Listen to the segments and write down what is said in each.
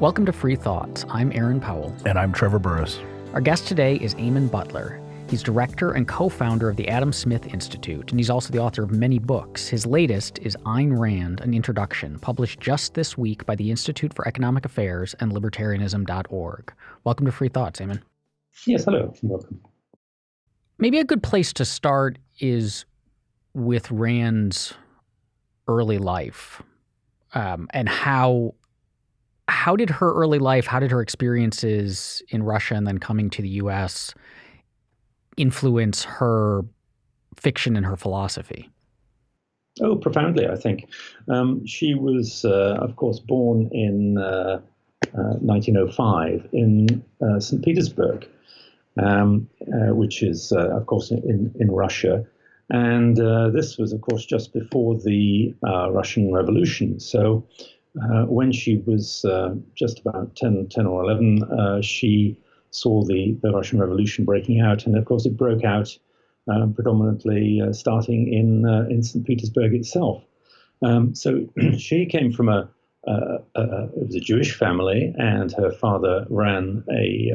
Welcome to Free Thoughts. I'm Aaron Powell. And I'm Trevor Burrus. Our guest today is Eamon Butler. He's director and co founder of the Adam Smith Institute, and he's also the author of many books. His latest is Ayn Rand An Introduction, published just this week by the Institute for Economic Affairs and Libertarianism.org. Welcome to Free Thoughts, Eamon. Yes, hello. Welcome. Maybe a good place to start is with Rand's early life um, and how how did her early life, how did her experiences in Russia and then coming to the U.S. influence her fiction and her philosophy? Oh, profoundly, I think. Um, she was, uh, of course, born in uh, uh, 1905 in uh, St. Petersburg, um, uh, which is, uh, of course, in, in Russia. And this was, of course, just before the Russian Revolution. So uh, when she was uh, just about 10, 10 or 11, uh, she saw the, the Russian Revolution breaking out. And of course, it broke out uh, predominantly uh, starting in, uh, in St. Petersburg itself. Um, so she came from a, it was a Jewish family, and her father ran a,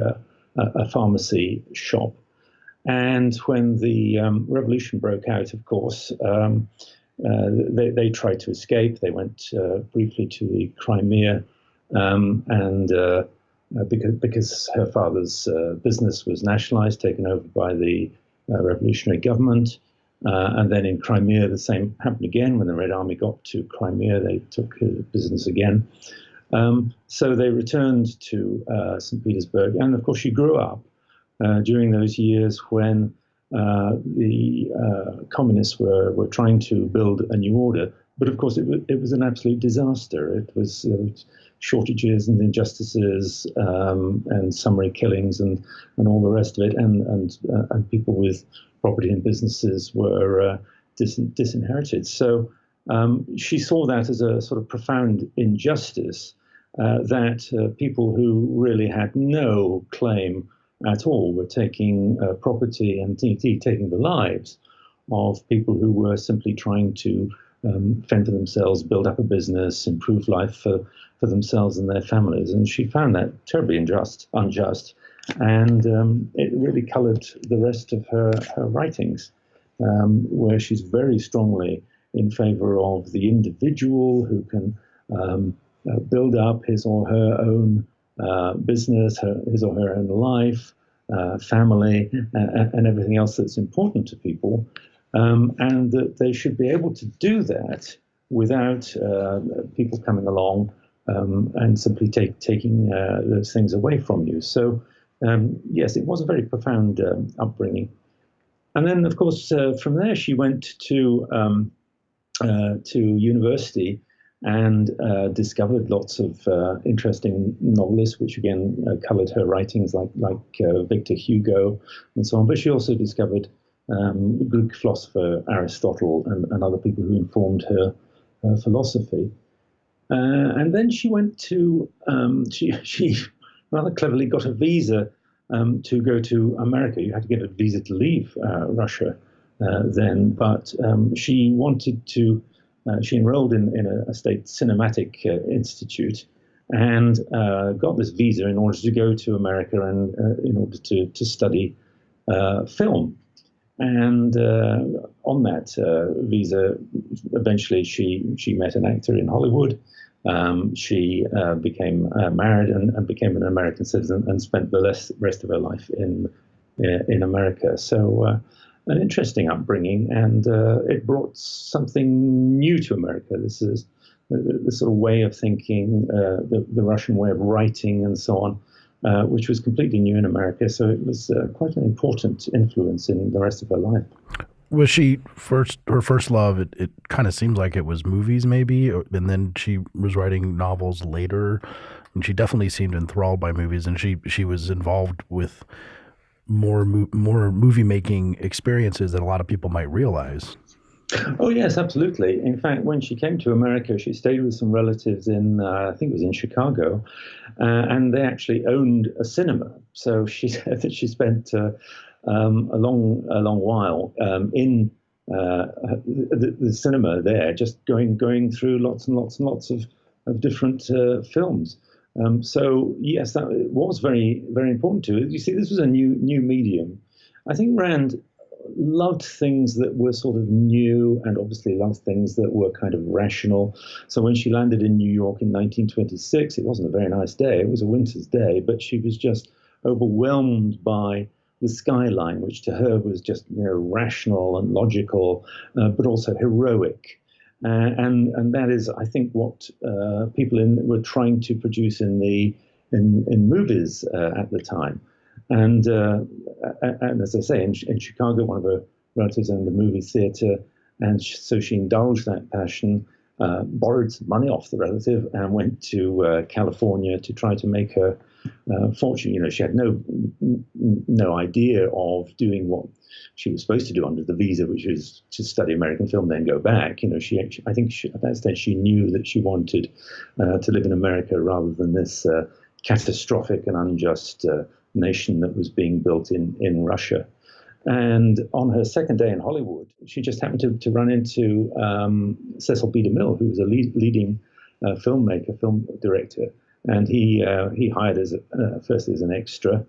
a pharmacy shop. And when the um, revolution broke out, of course, um, they, they tried to escape. They went uh, briefly to the Crimea, um, and uh, because because her father's business was nationalized, taken over by the revolutionary government. and then in Crimea, the same happened again. When the Red Army got to Crimea, they took her business again. Um, so they returned to uh, St. Petersburg. And of course, she grew up uh, during those years when uh, the uh, communists were, were trying to build a new order. But of course, it, w- it was an absolute disaster. It was uh, shortages and injustices um, and summary killings and, and all the rest of it. And, and, uh, and people with property and businesses were uh, dis- disinherited. So um, she saw that as a sort of profound injustice uh, that people who really had no claim at all were taking uh, property and taking the lives of people who were simply trying to um, fend for themselves, build up a business, improve life for, for themselves and their families. And she found that terribly unjust, unjust. And um, it really colored the rest of her, her writings, um, where she's very strongly in favor of the individual who can um, uh, build up his or her own uh, business, her, his or her own life, uh, family, uh, and everything else that's important to people, um, and that they should be able to do that without uh, people coming along um, and simply take, taking uh, those things away from you. So, um, yes, it was a very profound um, upbringing. And then, of course, from there, she went to um, to university and uh, discovered lots of uh, interesting novelists, which again uh, covered her writings, like like uh, Victor Hugo and so on. But she also discovered um, Greek philosopher Aristotle and, and, other people who informed her, her philosophy. Uh, and then she went to um, she she rather cleverly got a visa um, to go to America. You had to get a visa to leave uh, Russia then, but um, she wanted to uh, she enrolled in, in a, a state cinematic uh, institute and uh, got this visa in order to go to America and uh, in order to, to study uh, film. And on that visa, eventually she, she met an actor in Hollywood. Um, she became married and, and, became an American citizen and spent the rest, rest of her life in, in America. So an interesting upbringing, and uh, it brought something new to America. This is the, the sort of way of thinking, uh, the, the, Russian way of writing, and so on, uh, which was completely new in America. So it was uh, quite an important influence in the rest of her life. Was she first her first love? It, it kind of seems like it was movies, maybe, and then she was writing novels later. And she definitely seemed enthralled by movies, and she she was involved with more more movie making experiences than a lot of people might realize. Oh yes, absolutely. In fact, when she came to America, she stayed with some relatives in uh, I think it was in Chicago, uh, and they actually owned a cinema. So she said that she spent uh, um, a long a long while um, in uh, the, the, cinema there, just going going through lots and lots and lots of of different uh, films. Um, so yes, that was very very important to it. You see, this was a new new medium. I think Rand loved things that were sort of new and obviously loved things that were kind of rational. So when she landed in New York in 1926, it wasn't a very nice day. It was a winter's day, but she was just overwhelmed by the skyline, which to her was just you know rational and logical, uh, but also heroic. Uh, and and that is, I think, what uh, people in, were trying to produce in the in in movies uh, at the time. And uh, and as I say, in, in Chicago, one of her relatives owned a movie theater, and so she indulged that passion. Uh, borrowed some money off the relative and went to California to try to make her uh, fortune. You know, she had no no idea of doing what she was supposed to do under the visa, which was to study American film, then go back. You know, she I think she, at that stage she knew that she wanted uh, to live in America rather than this uh, catastrophic and unjust uh, nation that was being built in in Russia. And on her second day in Hollywood, she just happened to, to run into um, Cecil B. DeMille, who was a lead, leading uh, filmmaker, film director, and he uh, he hired as uh, first as an extra,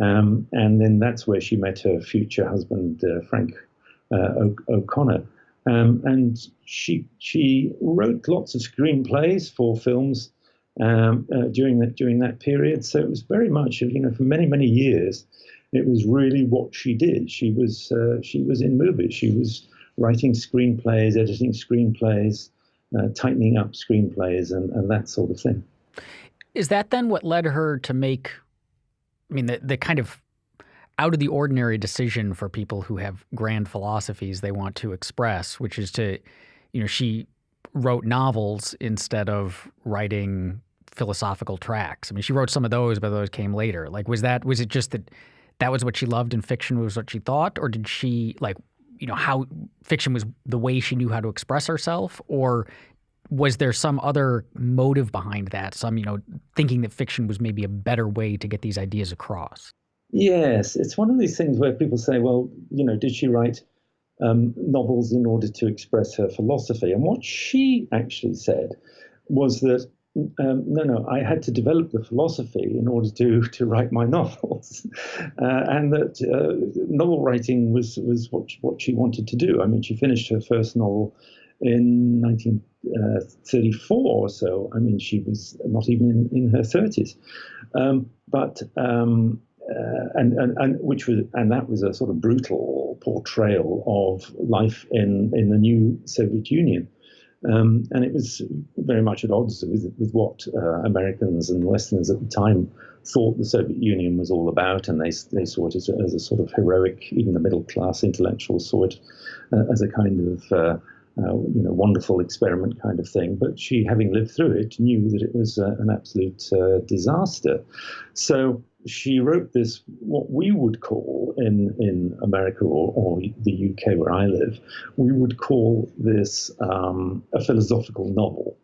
um, and then that's where she met her future husband uh, Frank uh, O'Connor, um, and she she wrote lots of screenplays for films um, uh, during that during that period. So it was very much you know for many many years, it was really what she did. She was uh, she was in movies. She was writing screenplays, editing screenplays. tightening up screenplays and, and that sort of thing. Is that then what led her to make, I mean, the, the kind of out of the ordinary decision for people who have grand philosophies they want to express, which is to, you know, she wrote novels instead of writing philosophical tracts. I mean, she wrote some of those, but those came later. Like, was that, was it just that that was what she loved and fiction was what she thought? Or did she, like, you know, how fiction was the way she knew how to express herself? Or was there some other motive behind that? Some, you know, thinking that fiction was maybe a better way to get these ideas across? Yes, it's one of these things where people say, well, you know, did she write um, novels in order to express her philosophy? And what she actually said was that um, no, no, I had to develop the philosophy in order to to write my novels, uh, and that uh, novel writing was was what what she wanted to do. I mean, she finished her first novel in 1934 or so. I mean, she was not even in, in her 30s. Um, but um, uh, and, and, and which was and that was a sort of brutal portrayal of life in in the new Soviet Union. Um, and it was very much at odds with, with what uh, Americans and Westerners at the time thought the Soviet Union was all about, and they, they saw it as a, as a sort of heroic, even the middle class intellectuals saw it uh, as a kind of uh, you know, wonderful experiment kind of thing. But she, having lived through it, knew that it was uh, an absolute uh, disaster. So she wrote this, what we would call in, in America or, or the UK where I live, we would call this um, a philosophical novel.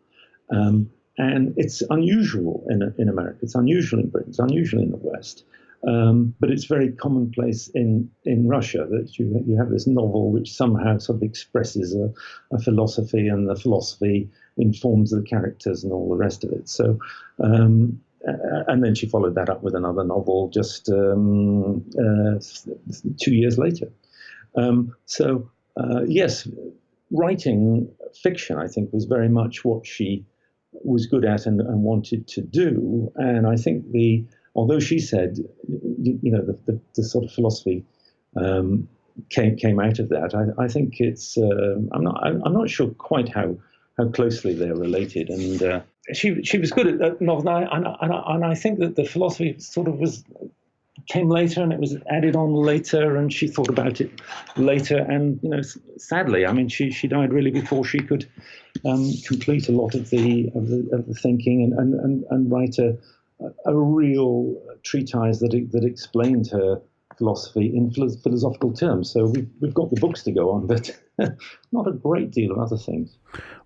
Um, and it's unusual in, in America, it's unusual in Britain, it's unusual in the West. Um, but it's very commonplace in, in Russia that you, you have this novel which somehow sort of expresses a, a philosophy, and the philosophy informs the characters and all the rest of it. So, um, and then she followed that up with another novel just um, uh, two years later. Um, so, uh, yes, writing fiction, I think, was very much what she was good at and, and wanted to do. And I think the although she said, you, you know, the, the, the, sort of philosophy um, came came out of that. I, I think it's. Uh, I'm not. I'm not sure quite how how closely they're related. And uh, she she was good at, novel, and I, and, I, and I think that the philosophy sort of was came later and it was added on later and she thought about it later and you know sadly i mean she she died really before she could um, complete a lot of the of the, of the thinking and, and, and, and write a, a real treatise that that explained her philosophy in philosophical terms. So we've, we've got the books to go on, but not a great deal of other things.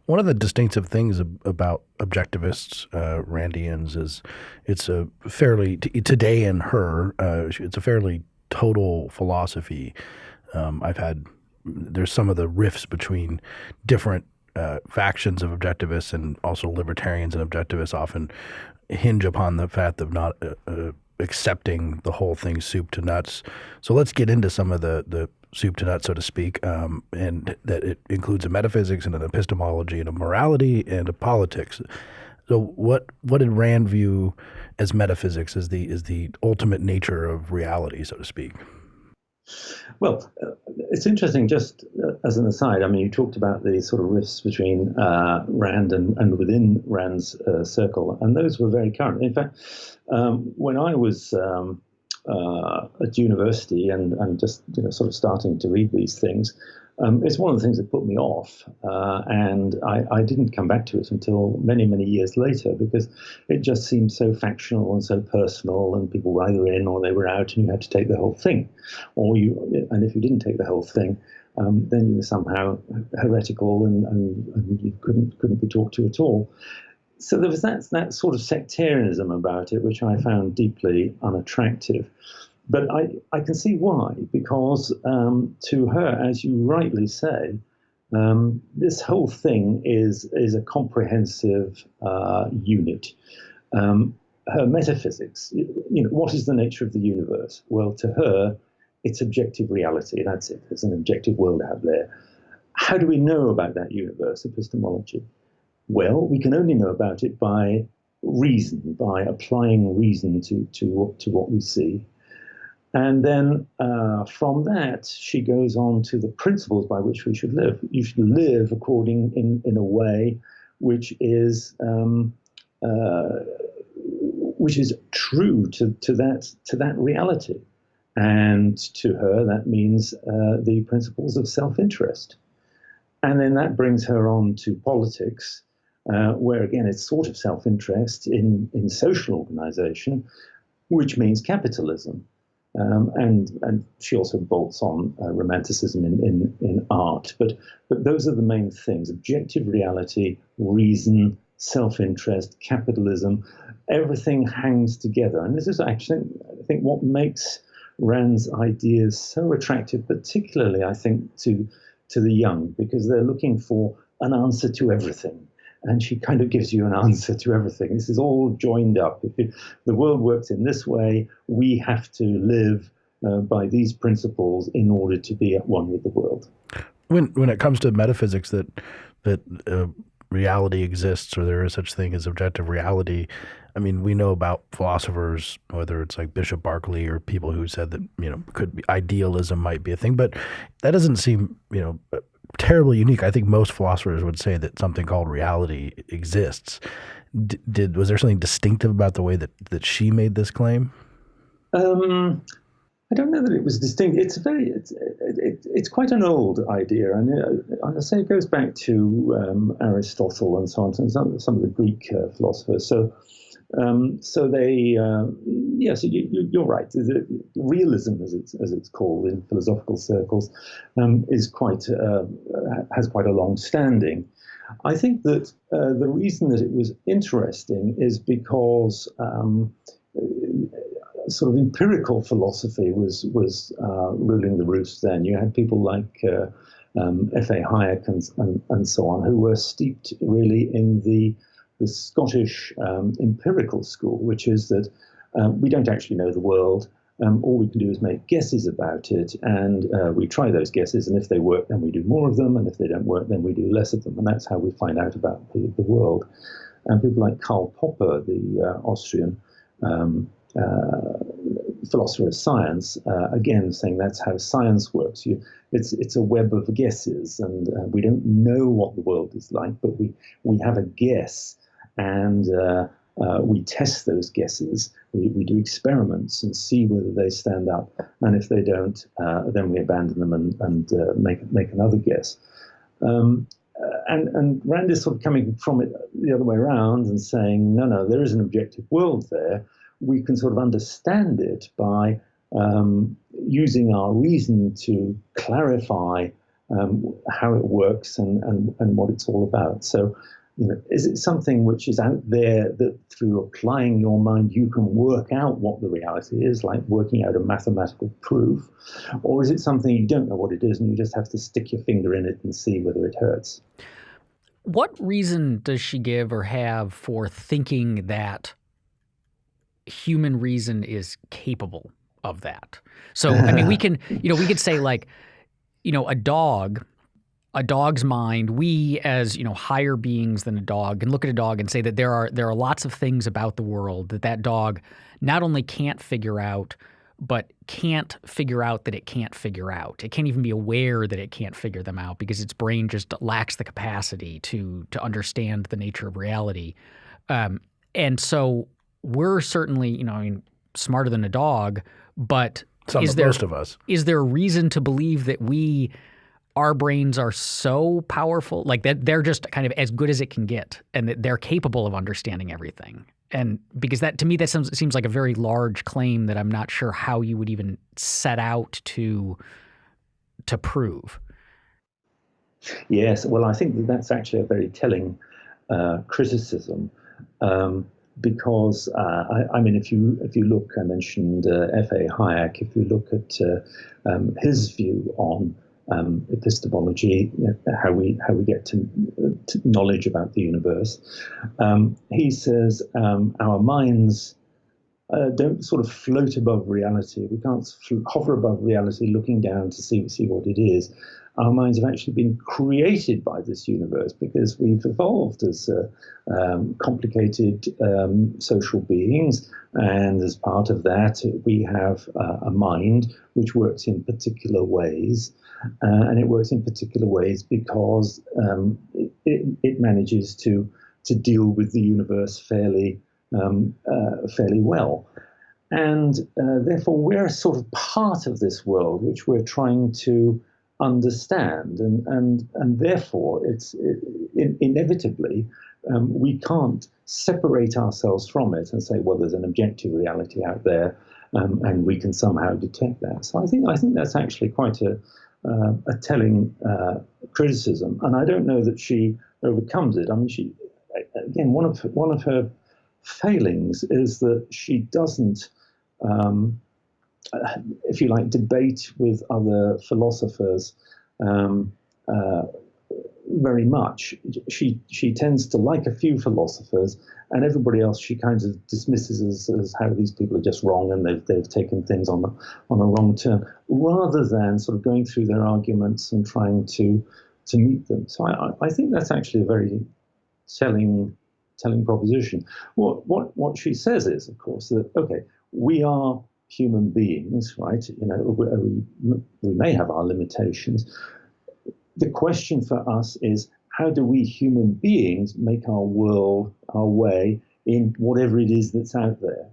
One of the distinctive things about objectivists, uh, Randians, is it's a fairly, today in her, uh, it's a fairly total philosophy. Um, I've had, there's some of the rifts between different uh, factions of objectivists and also libertarians and objectivists often hinge upon the fact of not uh, uh, accepting the whole thing soup to nuts. So let's get into some of the the soup to nuts, so to speak, um, and that it includes a metaphysics and an epistemology and a morality and a politics. So what what did Rand view as metaphysics as the is the ultimate nature of reality, so to speak? Well, uh, it's interesting, just uh, as an aside, I mean, you talked about the sort of rifts between uh, Rand and, and within Rand's uh, circle, and those were very current. In fact, um, when I was um, uh, at university and, and just you know, sort of starting to read these things, um, it's one of the things that put me off, uh, and I, I, didn't come back to it until many, many years later because it just seemed so factional and so personal, and people were either in or they were out, and you had to take the whole thing, or you, and if you didn't take the whole thing, um, then you were somehow heretical and, and, and, you couldn't couldn't be talked to at all. So there was that that sort of sectarianism about it, which I found deeply unattractive. But I, I can see why, because um, to her, as you rightly say, um, this whole thing is, is a comprehensive uh, unit. Um, her metaphysics, you know, what is the nature of the universe? Well, to her, it's objective reality. That's it. There's an objective world out there. How do we know about that universe? Epistemology. Well, we can only know about it by reason, by applying reason to, to, to what we see. And then uh, from that, she goes on to the principles by which we should live. You should live according in, in a way which is um, uh, which is true to, to that to that reality. And to her, that means uh, the principles of self-interest. And then that brings her on to politics, uh, where again it's sort of self-interest in, in social organization, which means capitalism. Um, and and she also bolts on uh, romanticism in, in, in art. But but those are the main things: objective reality, reason, self-interest, capitalism. Everything hangs together, and this is actually I think what makes Rand's ideas so attractive, particularly I think to to the young, because they're looking for an answer to everything and she kind of gives you an answer to everything. This is all joined up. If the world works in this way, we have to live uh, by these principles in order to be at one with the world. When when it comes to metaphysics, that that uh, reality exists or there is such thing as objective reality. I mean, we know about philosophers, whether it's like Bishop Berkeley or people who said that you know could be idealism might be a thing, but that doesn't seem you know terribly unique. I think most philosophers would say that something called reality exists. D- did was there something distinctive about the way that that she made this claim? Um, I don't know that it was distinct. It's very, it's, it, it's quite an old idea, and uh, I say it goes back to um, Aristotle and so on, and some, some of the Greek uh, philosophers. So um, so they, uh, yes, you, are right. Realism, as it's as it's called in philosophical circles, um, is quite uh, has quite a long standing. I think that uh, the reason that it was interesting is because um, sort of empirical philosophy was was uh, ruling the roost. Then you had people like. Uh, um, F.A. Hayek and, and, and so on, who were steeped really in the the Scottish um, empirical school, which is that um, we don't actually know the world. Um, all we can do is make guesses about it, and uh, we try those guesses, and if they work, then we do more of them, and if they don't work, then we do less of them, and that's how we find out about the, the world. And people like Karl Popper, the uh, Austrian um, uh, philosopher of science, uh, again saying that's how science works. You, it's it's a web of guesses, and uh, we don't know what the world is like, but we we have a guess and uh, uh, we test those guesses. We, we, do experiments and see whether they stand up. And if they don't, uh, then we abandon them and, and uh, make make another guess. Um, uh, and, and Rand is sort of coming from it the other way around and saying, no, no, there is an objective world there. We can sort of understand it by um, using our reason to clarify um, how it works and, and, and what it's all about. So you know, is it something which is out there that through applying your mind you can work out what the reality is, like working out a mathematical proof? Or is it something you don't know what it is and you just have to stick your finger in it and see whether it hurts? What reason does she give or have for thinking that human reason is capable of that. So, I mean, we can, you know, we could say like, you know, a dog, a dog's mind, we as, you know, higher beings than a dog can look at a dog and say that there are there are lots of things about the world that that dog not only can't figure out, but can't figure out that it can't figure out. It can't even be aware that it can't figure them out because its brain just lacks the capacity to to understand the nature of reality. Um, and so we're certainly, you know, I mean, smarter than a dog, but Some is there most of us. is there a reason to believe that we our brains are so powerful like that they're just kind of as good as it can get and that they're capable of understanding everything and because that to me that seems, seems like a very large claim that i'm not sure how you would even set out to to prove Yes, well, I think that that's actually a very telling uh, criticism um, because uh, I, I, mean, if you if you look, I mentioned uh, F. A. Hayek. If you look at uh, um, his view on um, epistemology, how we how we get to, to knowledge about the universe, um, he says um, our minds. Uh, don't sort of float above reality. We can't hover above reality, looking down to see see what it is our minds have actually been created by this universe because we've evolved as uh, um, complicated um, social beings. And as part of that, we have uh, a mind which works in particular ways. Uh, and it works in particular ways because um, it, it, manages to, to deal with the universe fairly, um, uh, fairly well. And uh, therefore, we're a sort of part of this world which we're trying to understand, and and and therefore it's it, inevitably um, we can't separate ourselves from it and say, well, there's an objective reality out there, um, and we can somehow detect that. So I think I think that's actually quite a uh, a telling uh, criticism, and I don't know that she overcomes it. I mean, she again one of one of her failings is that she doesn't. Um, if you like, debate with other philosophers um, uh, very much. She she tends to like a few philosophers, and everybody else she kind of dismisses as, as how these people are just wrong and they've they've taken things on the on a wrong turn, rather than sort of going through their arguments and trying to to meet them. So I, I think that's actually a very telling telling proposition. What what what she says is, of course, that okay, we are human beings, right? You know, we, we may have our limitations. The question for us is how do we human beings make our world, our way in whatever it is that's out there?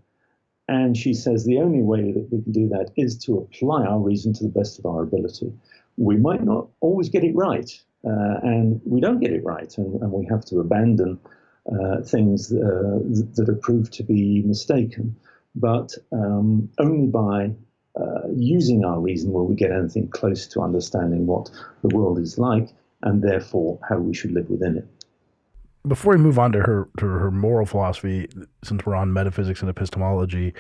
And she says the only way that we can do that is to apply our reason to the best of our ability. We might not always get it right, uh, and we don't get it right, and, and we have to abandon uh, things uh, that are proved to be mistaken but um, only by uh, using our reason will we get anything close to understanding what the world is like and therefore how we should live within it. Before we move on to her to her moral philosophy, since we're on metaphysics and epistemology,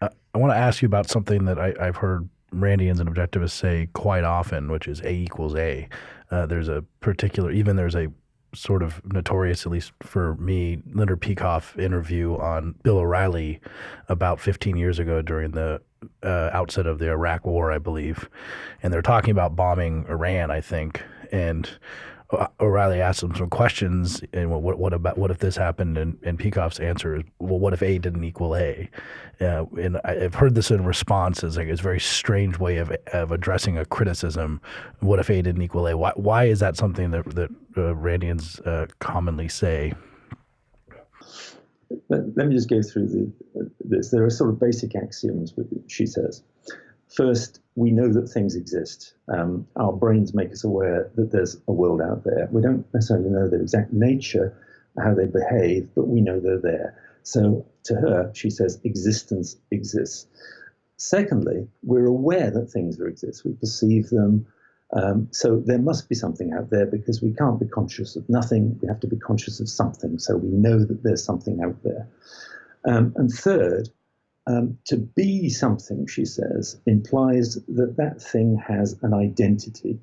uh, I want to ask you about something that I, have heard Randians and objectivists say quite often, which is A equals A. Uh, there's a particular, even there's a sort of notorious, at least for me, Leonard Peikoff interview on Bill O'Reilly about 15 years ago during the uh, outset of the Iraq War, I believe. And they're talking about bombing Iran, I think. And O'Reilly asked him some questions, and what what about what if this happened? And, and Peikoff's answer is, well, what if A didn't equal A? Uh, and I've heard this in response as like it's a very strange way of of addressing a criticism. What if A didn't equal A? Why why is that something that that uh, Randians uh, commonly say? Let, let, me just go through the, this. There are sort of basic axioms, she says. First, we know that things exist. Um, our brains make us aware that there's a world out there. We don't necessarily know their exact nature, how they behave, but we know they're there. So to her, she says existence exists. Secondly, we're aware that things exist. We perceive them. Um, so there must be something out there because we can't be conscious of nothing. We have to be conscious of something. So we know that there's something out there. Um, and third, um, to be something, she says, implies that that thing has an identity.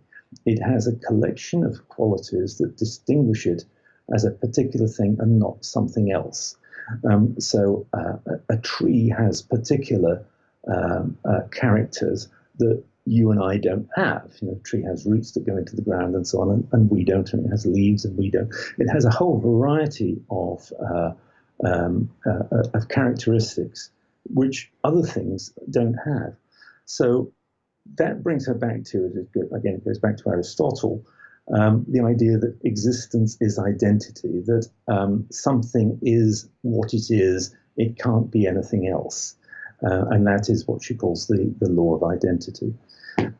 It has a collection of qualities that distinguish it as a particular thing and not something else. Um, so uh, a tree has particular um, uh, characters that you and I don't have. You know, a tree has roots that go into the ground and so on, and, and we don't, and it has leaves and we don't. It has a whole variety of uh, um, uh, uh, of characteristics which other things don't have. So that brings her back to again. It goes back to Aristotle. Um, the idea that existence is identity, that um, something is what it is, it can't be anything else. Uh, and that is what she calls the, the law of identity.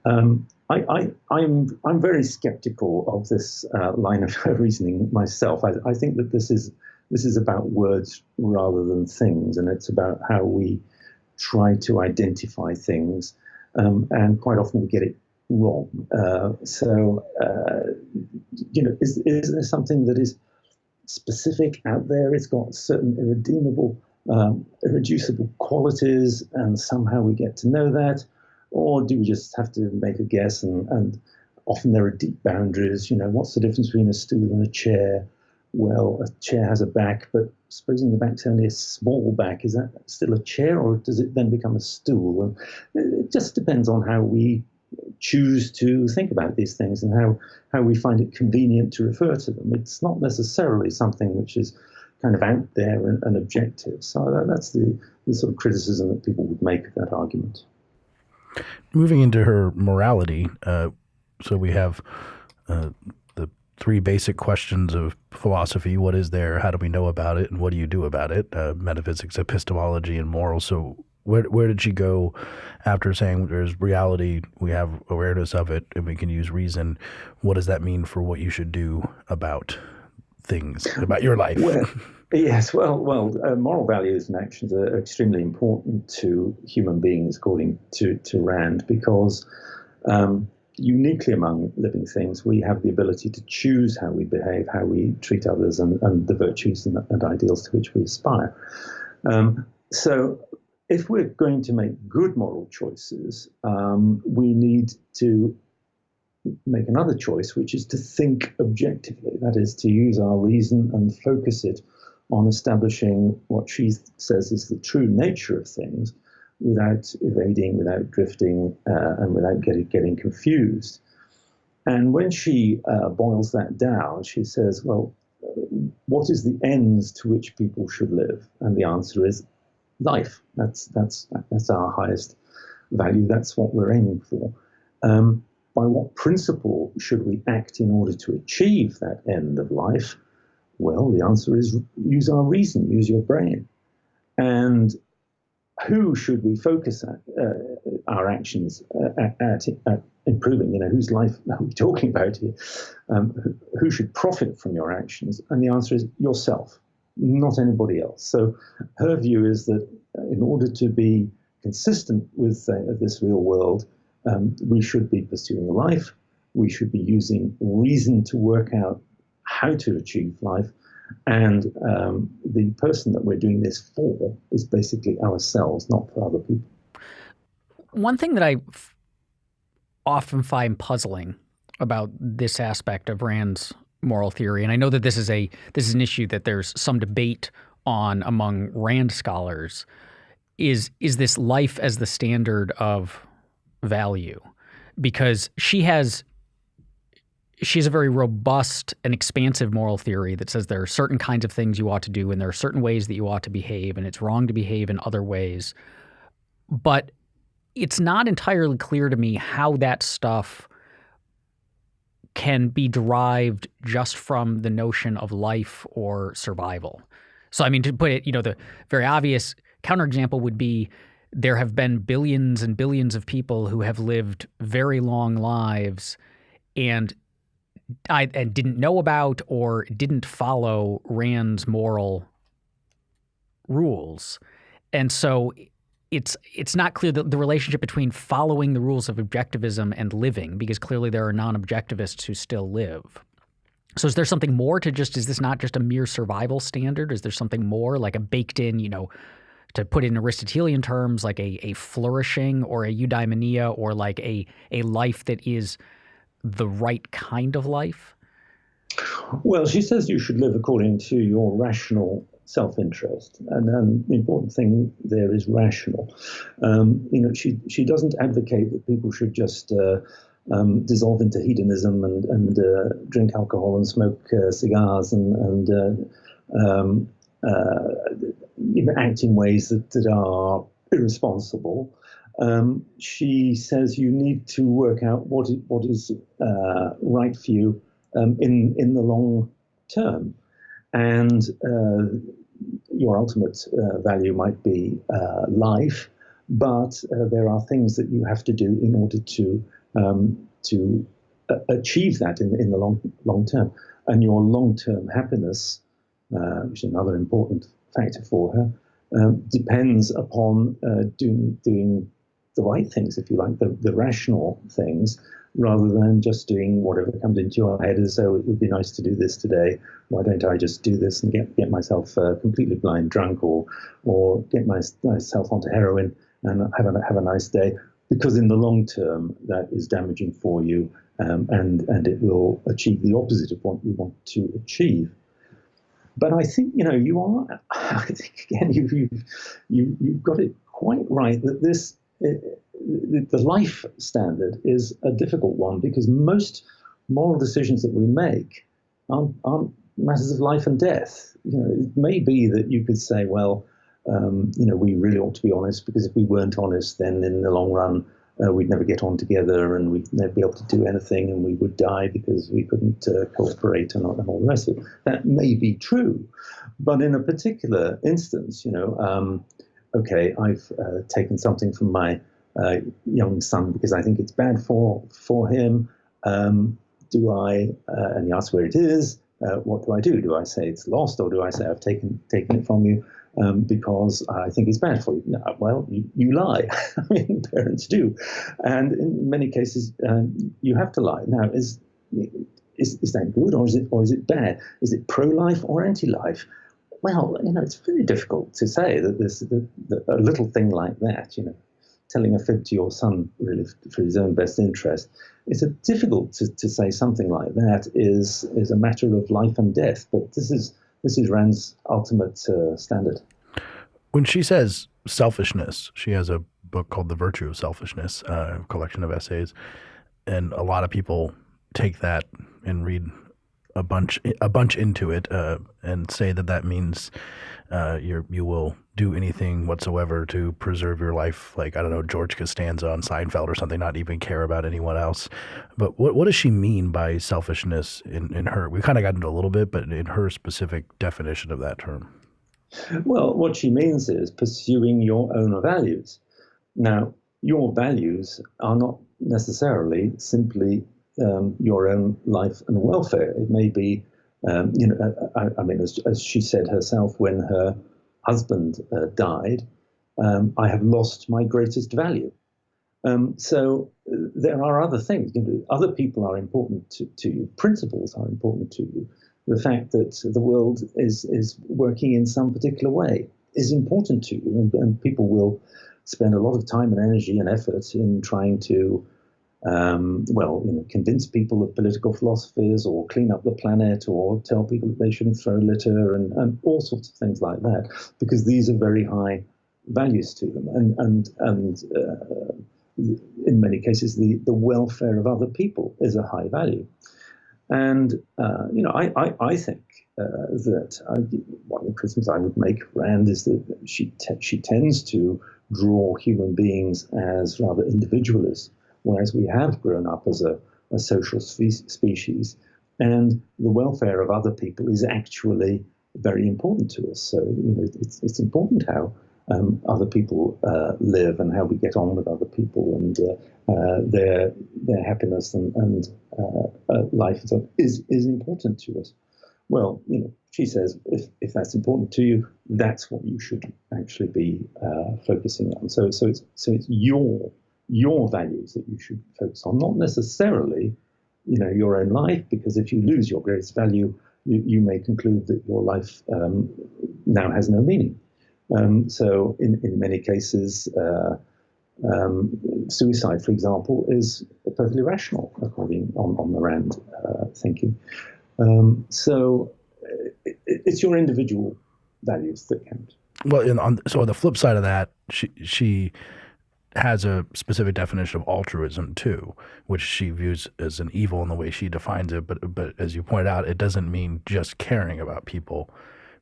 Um, I, am I'm, I'm very skeptical of this uh, line of reasoning myself. I, I, think that this is this is about words rather than things, and it's about how we try to identify things, um, and quite often we get it wrong. Uh, so, uh, you know, is, is there something that is specific out there? It's got certain irredeemable, um, irreducible qualities, and somehow we get to know that, or do we just have to make a guess? And, and often there are deep boundaries. You know, what's the difference between a stool and a chair? well, a chair has a back, but supposing the back's only a small back, is that still a chair or does it then become a stool? And it just depends on how we choose to think about these things and how, how we find it convenient to refer to them. It's not necessarily something which is kind of out there and, and objective. So that's the, the sort of criticism that people would make of that argument. Moving into her morality, uh, so we have uh, three basic questions of philosophy. What is there? How do we know about it? And what do you do about it? Uh, metaphysics epistemology and morals. So where, where did she go after saying there's reality we have awareness of it and we can use reason? What does that mean for what you should do about things about your life? Well, yes well well uh, moral values and actions are extremely important to human beings according to, to rand because um, uniquely among living things, we have the ability to choose how we behave, how we treat others, and, and the virtues and, and, ideals to which we aspire. Um, so, if we're going to make good moral choices, um, we need to make another choice, which is to think objectively. That is, to use our reason and focus it on establishing what she says is the true nature of things without evading, without drifting, uh, and without getting, getting confused. And when she uh, boils that down, she says, well, what is the ends to which people should live? And the answer is life. That's, that's, that's our highest value. That's what we're aiming for. Um, by what principle should we act in order to achieve that end of life? Well, the answer is use our reason, use your brain. And who should we focus at, uh, our actions uh, at, at, at, improving? You know, whose life are we talking about here? Um, who should profit from your actions? And the answer is yourself, not anybody else. So her view is that in order to be consistent with uh, this real world, um, we should be pursuing life. We should be using reason to work out how to achieve life and um, the person that we're doing this for is basically ourselves, not for other people. One thing that I often find puzzling about this aspect of Rand's moral theory, and I know that this is a this is an issue that there's some debate on among Rand scholars, is is this life as the standard of value? Because she has she has a very robust and expansive moral theory that says there are certain kinds of things you ought to do and there are certain ways that you ought to behave and it's wrong to behave in other ways. But it's not entirely clear to me how that stuff can be derived just from the notion of life or survival. So, I mean, to put it, you know, the very obvious counterexample would be there have been billions and billions of people who have lived very long lives and I and didn't know about or didn't follow Rand's moral rules. And so it's it's not clear that the relationship between following the rules of objectivism and living, because clearly there are non-objectivists who still live. So is there something more to just is this not just a mere survival standard? Is there something more like a baked in, you know, to put it in Aristotelian terms, like a, a flourishing or a eudaimonia or like a a life that is the right kind of life? Well, she says you should live according to your rational self-interest, and, and the important thing there is rational. Um, you know, she she doesn't advocate that people should just uh, um, dissolve into hedonism and and uh, drink alcohol and smoke uh, cigars and and uh, um, uh, you know, act in ways that, that are irresponsible. Um, she says you need to work out what is, what is uh, right for you um, in in the long term, and uh, your ultimate uh, value might be uh, life, but uh, there are things that you have to do in order to um, to achieve that in in the long long term, and your long term happiness, which is another important factor for her, um, depends upon doing doing the right things, if you like, the, the rational things, rather than just doing whatever comes into your head as though it would be nice to do this today. Why don't I just do this and get, get myself uh, completely blind drunk or or get my, myself onto heroin and have a, have a nice day? Because in the long term, that is damaging for you um, and, and it will achieve the opposite of what you want to achieve. But I think, you know, you are, I think, again, you've, you've, you, you've got it quite right that this the life standard is a difficult one because most moral decisions that we make aren't, aren't matters of life and death. You know, it may be that you could say, well, um, you know, we really ought to be honest because if we weren't honest, then in the long run, uh, we'd never get on together and we'd never be able to do anything and we would die because we couldn't uh, cooperate and, and, all the rest of it. That may be true. But in a particular instance, you know, um, okay, I've uh, taken something from my uh, young son because I think it's bad for for him. Um, do I? Uh, and he asks where it is. Uh, what do I do? Do I say it's lost, or do I say I've taken taken it from you um, because I think it's bad for you? No, well, you, you lie. I mean, parents do, and in many cases, um, you have to lie. Now, is is, is that good or is it or is it bad? Is it pro-life or anti-life? Well, you know, it's very difficult to say that this that, that a little thing like that, you know, telling a fib to your son really for his own best interest, it's a difficult to, to say something like that is is a matter of life and death. But this is this is Rand's ultimate uh, standard. When she says selfishness, she has a book called The Virtue of Selfishness, uh, a collection of essays, and a lot of people take that and read a bunch a bunch into it uh, and say that that means uh, you you will do anything whatsoever to preserve your life, like I don't know George Costanza on Seinfeld or something, not even care about anyone else. But what what does she mean by selfishness in, in her? We kind of got into a little bit, but in her specific definition of that term. Well, what she means is pursuing your own values. Now, your values are not necessarily simply um, your own life and welfare. It may be, um, you know, I, I mean, as, as, she said herself when her husband uh, died, um, I have lost my greatest value. Um, so uh, there are other things. You know, other people are important to, to you. Principles are important to you. The fact that the world is is working in some particular way is important to you, and, and people will spend a lot of time and energy and effort in trying to um, well, you know, convince people of political philosophies or clean up the planet or tell people that they shouldn't throw litter and, and all sorts of things like that, because these are very high values to them. And, and, and uh, in many cases, the, the welfare of other people is a high value. And, uh, you know, I, I, I think uh, that I, one of the criticisms I would make Rand is that she, te- she tends to draw human beings as rather individualists whereas we have grown up as a, a social spe- species, and the welfare of other people is actually very important to us. So you know, it's, it's important how um, other people uh, live and how we get on with other people and uh, uh, their their happiness and, and uh, uh, life is is important to us. Well, you know, she says if, if that's important to you, that's what you should actually be uh, focusing on. So so it's so it's your your values that you should focus on, not necessarily, you know, your own life, because if you lose your greatest value, you, you may conclude that your life um, now has no meaning. Um, so, in, in many cases, uh, um, suicide, for example, is perfectly rational according on, on the Rand uh, thinking. Um, so, it, it's your individual values that count. Well, on so on the flip side of that, she she has a specific definition of altruism too, which she views as an evil in the way she defines it. But but as you pointed out, it doesn't mean just caring about people,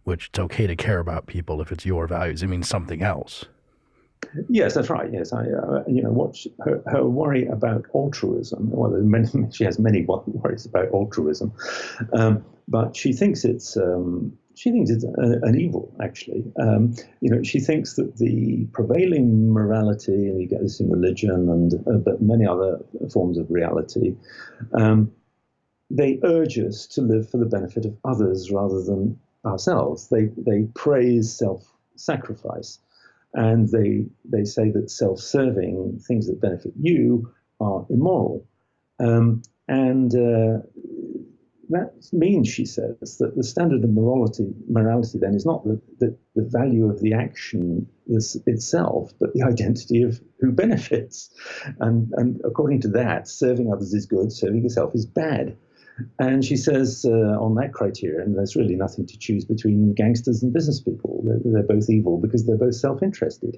which it's okay to care about people if it's your values. It means something else. Yes, that's right. Yes, I, uh, you know, what she, her, her worry about altruism. Well, many, she has many worries about altruism, um, but she thinks it's um, she thinks it's a, an evil. Actually, um, you know, she thinks that the prevailing morality, and you get this in religion and uh, but many other forms of reality, um, they urge us to live for the benefit of others rather than ourselves. They they praise self-sacrifice and they they say that self-serving things that benefit you are immoral, um, and uh, that means, she says, that the standard of morality morality then is not the, the, the value of the action itself, but the identity of who benefits, and and according to that, serving others is good, serving yourself is bad. And she says uh, on that criterion, there's really nothing to choose between gangsters and business people. They're, they're both evil because they're both self interested.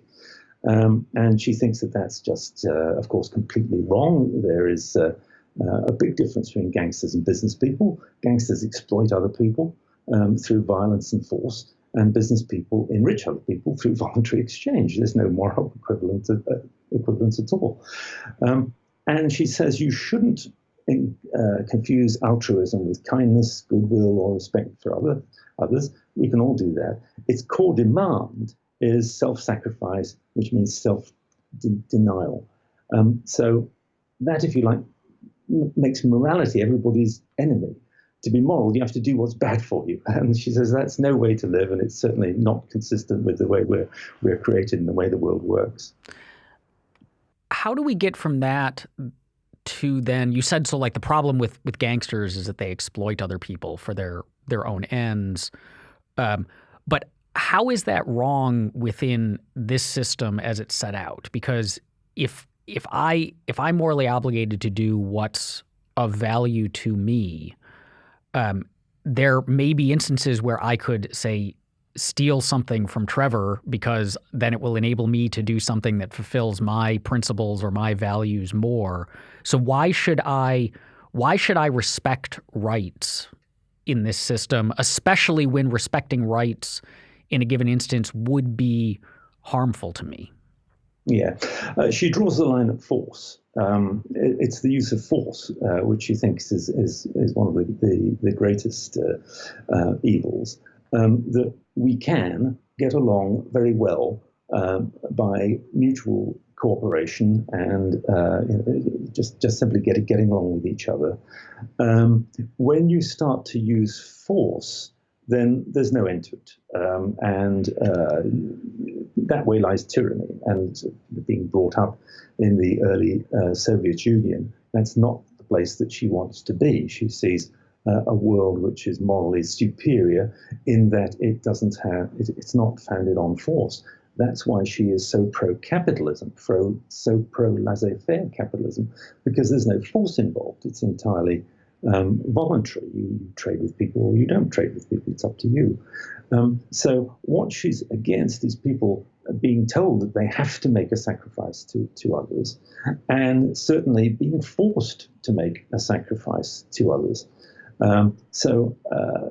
Um, and she thinks that that's just, uh, of course, completely wrong. There is uh, uh a big difference between gangsters and business people. Gangsters exploit other people um, through violence and force, and business people enrich other people through voluntary exchange. There's no moral equivalent, of, uh, equivalence at all. Um, and she says you shouldn't uh, confuse altruism with kindness, goodwill, or respect for other, others. We can all do that. Its core demand is self sacrifice, which means self-denial. Um, so, that, if you like, makes morality everybody's enemy. To be moral, you have to do what's bad for you. And she says that's no way to live, and it's certainly not consistent with the way we're, we're created and the way the world works. How do we get from that to then you said so like the problem with with gangsters is that they exploit other people for their their own ends um, but how is that wrong within this system as it's set out because if if i if i'm morally obligated to do what's of value to me um, there may be instances where i could say steal something from Trevor because then it will enable me to do something that fulfills my principles or my values more. So why should I why should I respect rights in this system, especially when respecting rights in a given instance would be harmful to me? Yeah, uh, she draws the line at force. Um, it, it's the use of force, uh, which she thinks is, is, is one of the, the, the greatest uh, uh evils um, that we can get along very well um, by mutual cooperation and uh, just just simply get, getting along with each other. Um, when you start to use force, then there's no end to it, um, and uh, that way lies tyranny. And being brought up in the early uh, Soviet Union, that's not the place that she wants to be. She sees uh, a world which is morally superior in that it doesn't have, it, it's not founded on force. That's why she is so pro-capitalism, pro, so pro-laissez-faire capitalism, because there's no force involved. It's entirely um, voluntary. You, you, trade with people or you don't trade with people. It's up to you. Um, so what she's against is people being told that they have to make a sacrifice to, to others, and certainly being forced to make a sacrifice to others. Um, so uh,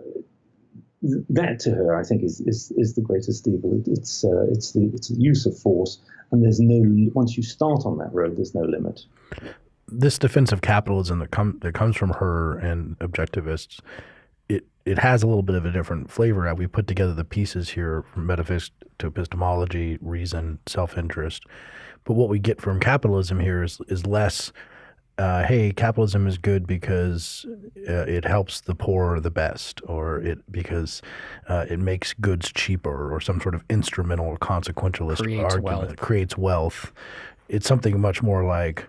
that to her, I think, is is, is the greatest evil. It, it's uh, it's the it's the use of force, and there's no once you start on that road, there's no limit. This defense of capitalism that comes that comes from her and objectivists, it it has a little bit of a different flavor. We put together the pieces here from metaphysics to epistemology, reason, self interest, but what we get from capitalism here is is less uh, hey, capitalism is good because uh, it helps the poor the best, or it because uh, it makes goods cheaper, or some sort of instrumental or consequentialist creates argument wealth. that creates wealth. It's something much more like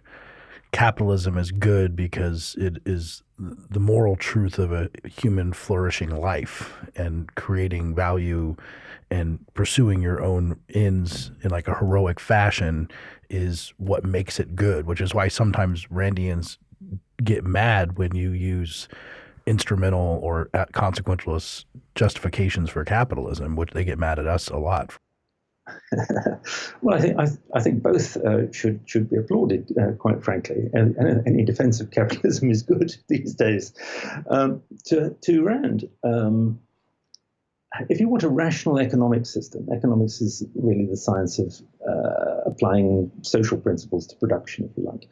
capitalism is good because it is the moral truth of a human flourishing life and creating value and pursuing your own ends in like a heroic fashion is what makes it good, which is why sometimes Randians get mad when you use instrumental or uh, consequentialist justifications for capitalism, which they get mad at us a lot. well, I think I, I think both uh, should should be applauded, uh, quite frankly. And, and, any defense of capitalism is good these days. Um, to to Rand, um, if you want a rational economic system, economics is really the science of uh, applying social principles to production, if you like.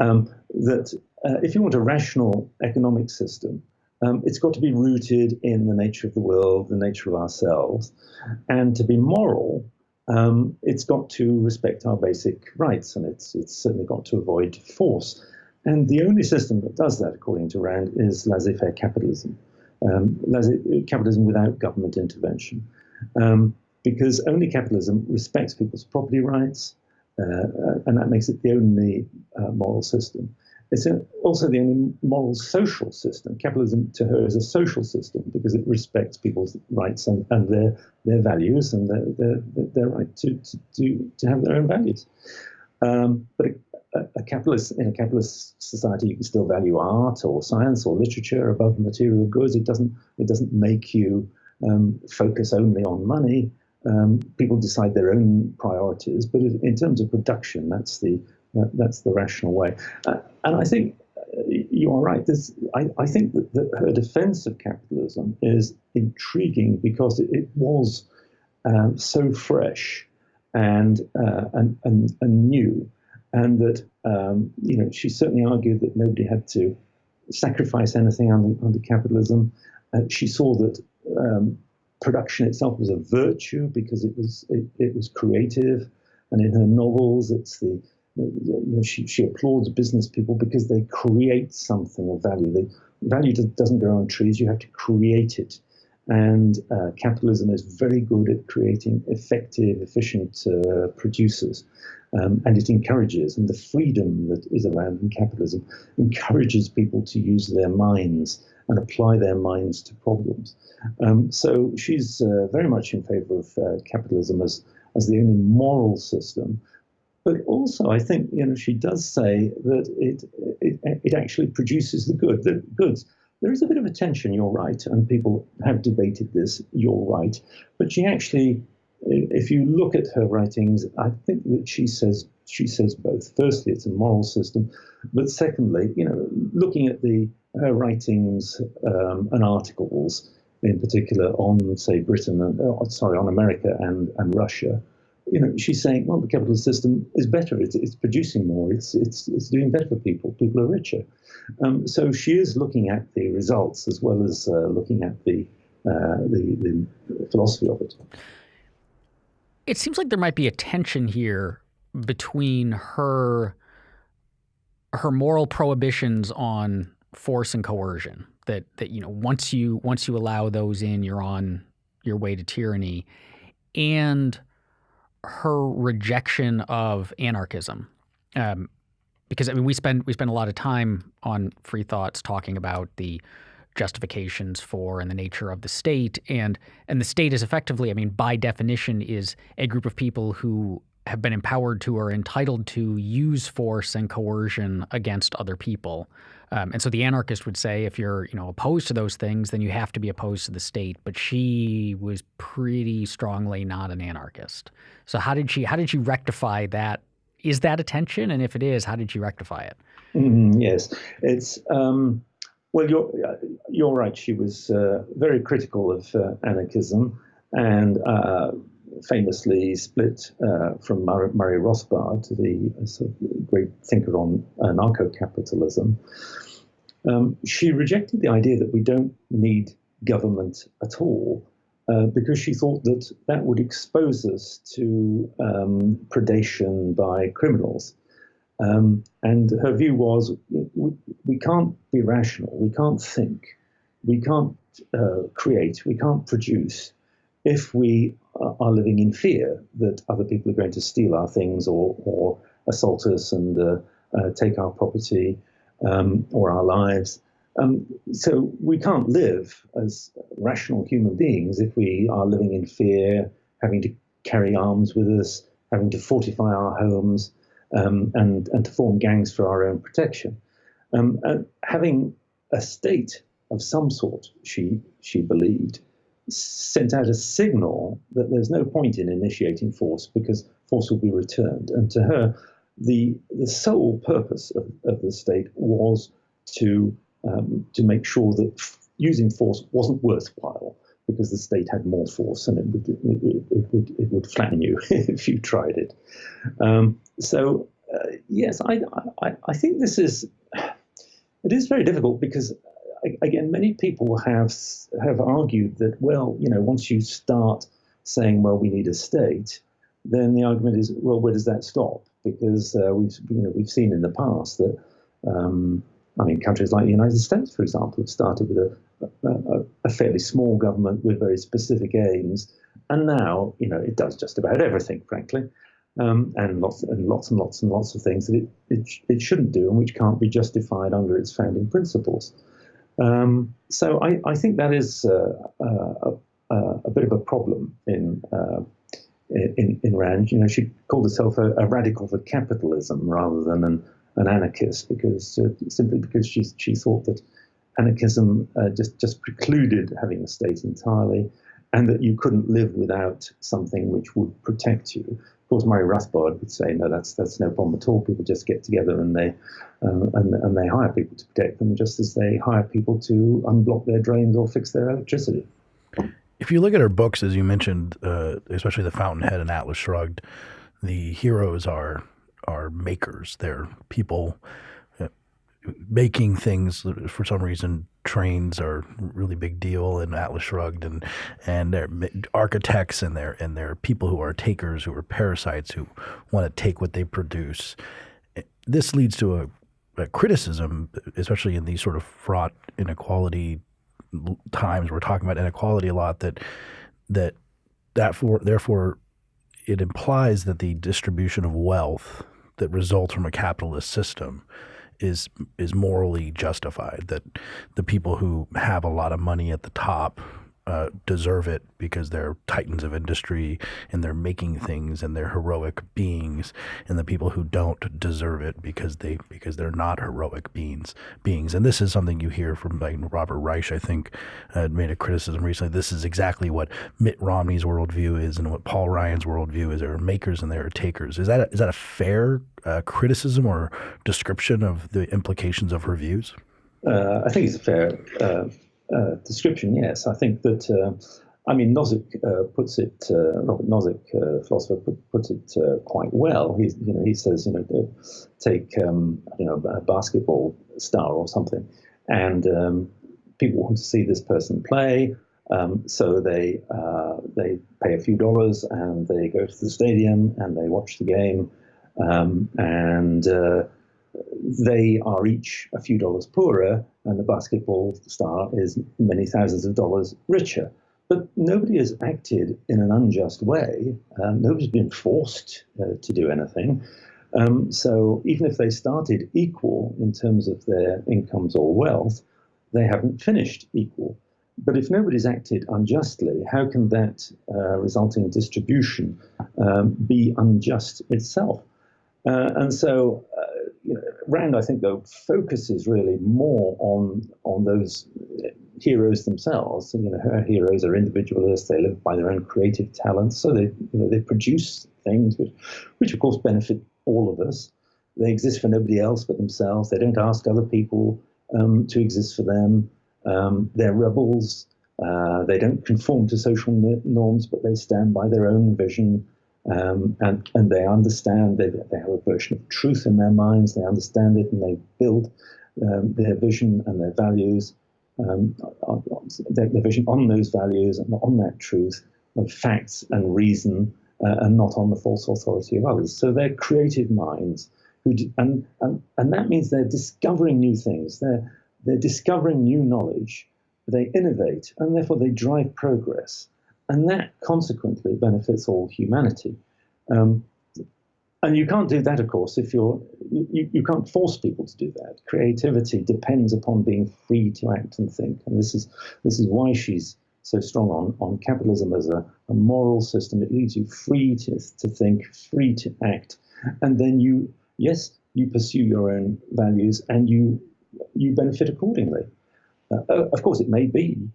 Um, that uh, if you want a rational economic system, um, it's got to be rooted in the nature of the world, the nature of ourselves, and to be moral, um, it's got to respect our basic rights, and it's it's certainly got to avoid force. And the only system that does that, according to Rand, is laissez-faire capitalism um, capitalism without government intervention. Um, because only capitalism respects people's property rights, uh, uh, and that makes it the only uh, moral system. It's also the only moral social system. Capitalism to her is a social system because it respects people's rights and, and their their values and their their, their right to, to, to, to have their own values. Um, but a, capitalist in a capitalist society, you can still value art or science or literature above material goods. It doesn't it doesn't make you um, focus only on money. Um, people decide their own priorities, but in terms of production, that's the that's the rational way. Uh, and I think uh, you are right. This, I, I think that, that, her defense of capitalism is intriguing because it, it was um, so fresh and, uh, and, and, and new and that um, you know she certainly argued that nobody had to sacrifice anything under, under capitalism. Uh, she saw that um, production itself was a virtue because it was it, it, was creative, and in her novels, it's the you know, she, she applauds business people because they create something of value. The value doesn't grow on trees; you have to create it. And uh, capitalism is very good at creating effective, efficient uh, producers. Um, and it encourages, and the freedom that is around in capitalism encourages people to use their minds and apply their minds to problems. Um, so she's uh, very much in favor of uh, capitalism as, as the only moral system. But also, I think you know she does say that it it, it actually produces the good, the goods. There is a bit of a tension. You're right, and people have debated this. You're right, but she actually if you look at her writings, I think that she says she says both. Firstly, it's a moral system, but secondly, you know, looking at the her writings um, and articles in particular on, say, Britain and uh, sorry, on America and and Russia, you know, she's saying, well, the capitalist system is better. It's, it's producing more. It's it's it's doing better for people. People are richer. Um, so she is looking at the results as well as uh, looking at the, uh, the the philosophy of it. It seems like there might be a tension here between her her moral prohibitions on force and coercion that that you know once you once you allow those in you're on your way to tyranny and her rejection of anarchism. Um, because I mean we spend we spend a lot of time on free thoughts talking about the justifications for and the nature of the state. And and the state is effectively i mean by definition is a group of people who have been empowered to or entitled to use force and coercion against other people um, and so the anarchist would say if you're you know opposed to those things then you have to be opposed to the state. But she was pretty strongly not an anarchist. So how did she how did she rectify that? Is that a tension? And if it is how did she rectify it? Mm, yes. It's um well, you're you're right. She was uh, very critical of uh, anarchism, and uh, famously split uh, from Murray Rothbard, the uh, sort of great thinker on anarcho-capitalism. Um, she rejected the idea that we don't need government at all. Uh, because she thought that that would expose us to um, predation by criminals. Um, and her view was we, we, can't be rational, we can't think, we can't uh, create, we can't produce if we are living in fear that other people are going to steal our things or, or assault us and uh, uh, take our property um, or our lives. Um, so we can't live as rational human beings if we are living in fear, having to carry arms with us, having to fortify our homes, um, and, and to form gangs for our own protection. Um, having a state of some sort, she, she believed, sent out a signal that there's no point in initiating force because force will be returned. And to her, the the sole purpose of, of the state was to um, to make sure that using force wasn't worthwhile because the state had more force and it would it, it would it would flatten you if you tried it. Um, so uh, yes, I, I I think this is it is very difficult because again many people have have argued that well you know once you start saying well we need a state then the argument is well where does that stop because uh, we've you know we've seen in the past that um, I mean countries like the United States, for example, have started with a, a, a, fairly small government with very specific aims, and now you know it does just about everything, frankly, um, and lots and lots and lots and lots of things that it, it it shouldn't do and which can't be justified under its founding principles. Um, so I, I think that is uh, uh, a, a, bit of a problem in uh, in, in Rand. You know, she called herself a, a radical for capitalism rather than an, an anarchist because simply because she she thought that anarchism just just precluded having a state entirely, and that you couldn't live without something which would protect you. Of course, Murray Rothbard would say, no, that's that's no problem at all. People just get together and they uh, and, and they hire people to protect them, just as they hire people to unblock their drains or fix their electricity. If you look at her books, as you mentioned, uh, especially The Fountainhead and Atlas Shrugged, the heroes are are makers. They're people making things. For some reason, trains are a really big deal in Atlas Shrugged, and and they're architects and they're and they're people who are takers, who are parasites, who want to take what they produce. This leads to a, a criticism, especially in these sort of fraught inequality times we're talking about inequality a lot that that that for therefore it implies that the distribution of wealth that results from a capitalist system is is morally justified that the people who have a lot of money at the top uh, deserve it because they're titans of industry and they're making things and they're heroic beings, and the people who don't deserve it because they because they're not heroic beings. Beings, and this is something you hear from like Robert Reich. I think uh, made a criticism recently. This is exactly what Mitt Romney's worldview is, and what Paul Ryan's worldview is. There are makers and there are takers. Is that a, is that a fair uh, criticism or description of the implications of her views? Uh, I think it's a fair uh, uh, description, yes. I think that, uh, I mean, Nozick uh, puts it, uh, Robert Nozick, uh, philosopher, put, puts it quite well. He, you know, he says, you know, take, um, you know, a basketball star or something, and um, people want to see this person play. Um, so they they pay a few dollars and they go to the stadium and they watch the game, um, and they are each a few dollars poorer, and the basketball star is many thousands of dollars richer. But nobody has acted in an unjust way. Um, nobody's been forced uh, to do anything. Um, so even if they started equal in terms of their incomes or wealth, they haven't finished equal. But if nobody's acted unjustly, how can that uh, resulting distribution um, be unjust itself? Uh, and so uh, Rand, I think, though, focuses really more on on those heroes themselves. You know, her heroes are individualists; they live by their own creative talents, so they you know they produce things which, which of course benefit all of us. They exist for nobody else but themselves. They don't ask other people um, to exist for them. Um, they're rebels. Uh, they don't conform to social norms, but they stand by their own vision. Um, and, and they understand, they, they have a version of truth in their minds, they understand it, and they build um, their vision and their values, um, their, their, vision on those values and on that truth of facts and reason, uh, and not on the false authority of others. So they're creative minds, who and, and, and that means they're discovering new things, they're, they're discovering new knowledge, they innovate, and therefore they drive progress. And that consequently benefits all humanity. Um, and you can't do that, of course, if you're you, you can't force people to do that. Creativity depends upon being free to act and think, and this is this is why she's so strong on, on capitalism as a, a moral system. It leaves you free to, to think, free to act, and then you yes you pursue your own values and you you benefit accordingly. Uh, of course, it may be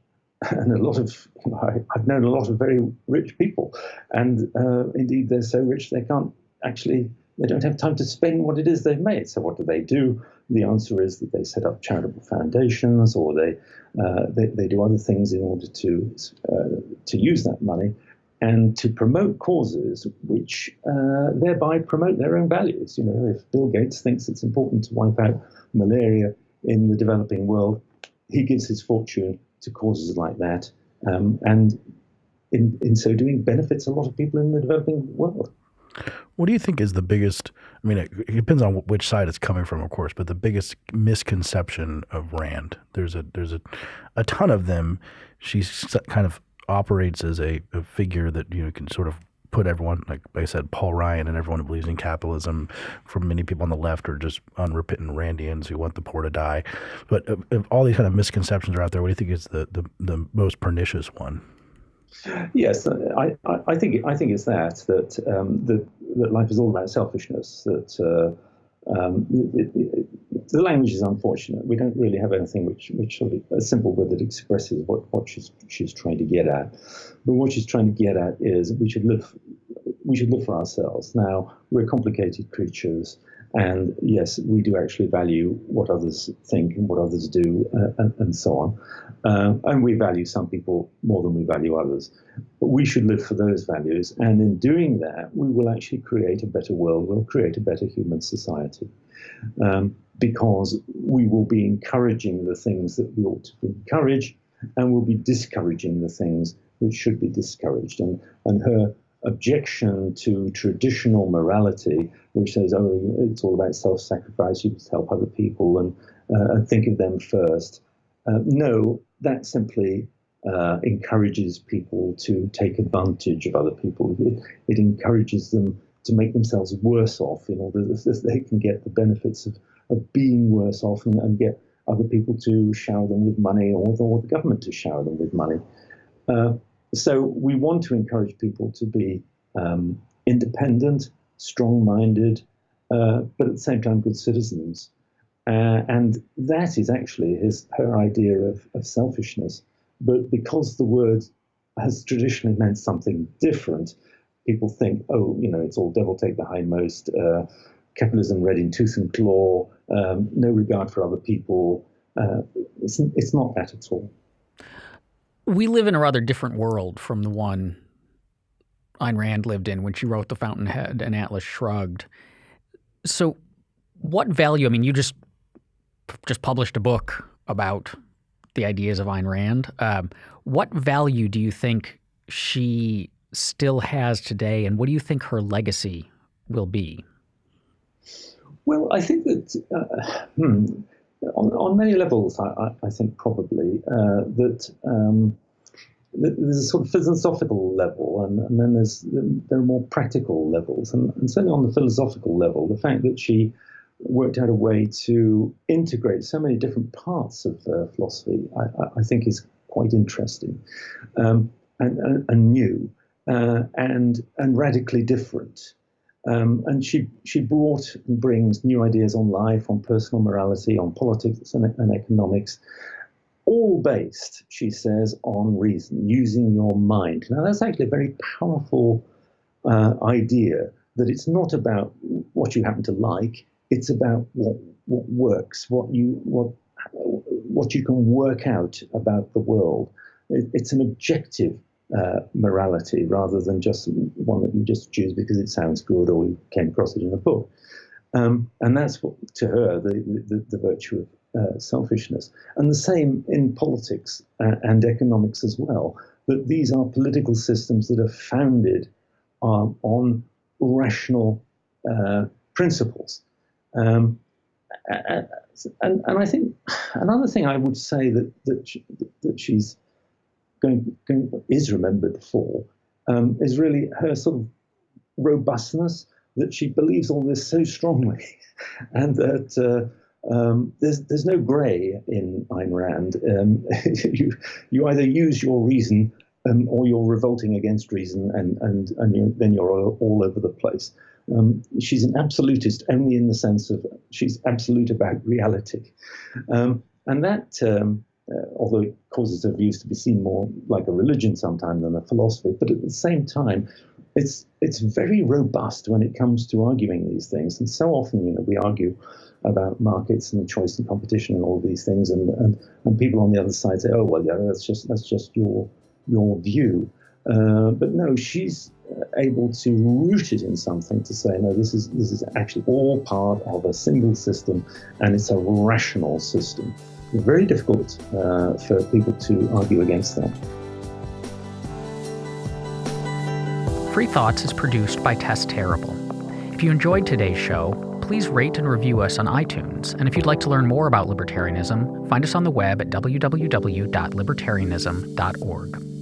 and a lot of I, have known a lot of very rich people, and uh, indeed they're so rich they can't actually they don't have time to spend what it is they've made. So what do they do? The answer is that they set up charitable foundations or they uh, they, they, do other things in order to uh, to use that money and to promote causes which uh, thereby promote their own values. You know, if Bill Gates thinks it's important to wipe out malaria in the developing world, he gives his fortune to causes like that, um, and in in so doing benefits a lot of people in the developing world. What do you think is the biggest? I mean, it, it, depends on which side it's coming from, of course. But the biggest misconception of Rand, there's a there's a, a ton of them. She kind of operates as a, a figure that you know can sort of put everyone, like I said, Paul Ryan and everyone who believes in capitalism, from many people on the left are just unrepentant Randians who want the poor to die. But if all these kind of misconceptions are out there, what do you think is the, the, the most pernicious one? Yes, I, I, think I think it's that that um, that, that life is all about selfishness. That uh, um, it, it, the language is unfortunate. We don't really have anything which which sort of a simple word that expresses what, what she's she's trying to get at. But what she's trying to get at is we should live we should live for ourselves. Now we're complicated creatures. And yes, we do actually value what others think and what others do, uh, and, and, so on. Uh, and we value some people more than we value others. But we should live for those values. And in doing that, we will actually create a better world. We'll create a better human society. Um, because we will be encouraging the things that we ought to encourage, and we'll be discouraging the things which should be discouraged. And, and her objection to traditional morality, which says, oh, it's all about self sacrifice, you must help other people and, uh, and think of them first. Uh, no, that simply uh, encourages people to take advantage of other people. It, it, encourages them to make themselves worse off in order that they can get the benefits of, of being worse off and, and get other people to shower them with money or or the government to shower them with money. So we want to encourage people to be um, independent, strong-minded, uh, but at the same time good citizens. Uh, and that is actually his her idea of, of selfishness. But because the word has traditionally meant something different, people think, oh, you know, it's all devil take the hindmost, uh, capitalism red in tooth and claw, um, no regard for other people. Uh, it's, it's not that at all we live in a rather different world from the one Ayn Rand lived in when she wrote The Fountainhead and Atlas Shrugged. So, what value? I mean, you just just published a book about the ideas of Ayn Rand. Um, what value do you think she still has today, and what do you think her legacy will be? Well, I think that uh, hmm, on, on many levels, I, I think probably uh, that um, there's a sort of philosophical level, and, and then there's there are more practical levels, and, and, certainly on the philosophical level, the fact that she worked out a way to integrate so many different parts of uh, philosophy, I, I, think is quite interesting um, and, and, and, new uh, and and radically different. Um, and she she brought and brings new ideas on life, on personal morality, on politics and, and economics, all based, she says, on reason, using your mind. Now that's actually a very powerful uh, idea that it's not about what you happen to like; it's about what what works, what you what what you can work out about the world. It, it's an objective uh, morality rather than just one that you just choose because it sounds good or you came across it in a book. Um, and that's what, to her, the, the, the virtue of uh, selfishness. And the same in politics uh, and economics as well, that these are political systems that are founded uh, on rational uh, principles. Um, and, and, and I think another thing I would say that, that, she, that she's going, going is remembered for um, is really her sort of robustness that she believes all this so strongly, and that uh, um, there's there's no grey in Ayn Rand. Um, you you either use your reason um, or you're revolting against reason, and and and you, then you're all, over the place. Um, she's an absolutist only in the sense of she's absolute about reality, um, and that although it causes her views to be seen more like a religion sometimes than a philosophy. But at the same time, it's it's very robust when it comes to arguing these things. And so often, you know, we argue about markets and choice and competition and all these things, and, and, and people on the other side say, oh well, yeah, that's just that's just your your view. Uh, but no, she's able to root it in something to say, no, this is this is actually all part of a single system, and it's a rational system. Very difficult uh, for people to argue against that. Free Thoughts is produced by Tess Terrible. If you enjoyed today's show, please rate and review us on iTunes. And if you'd like to learn more about libertarianism, find us on the web at www.libertarianism.org.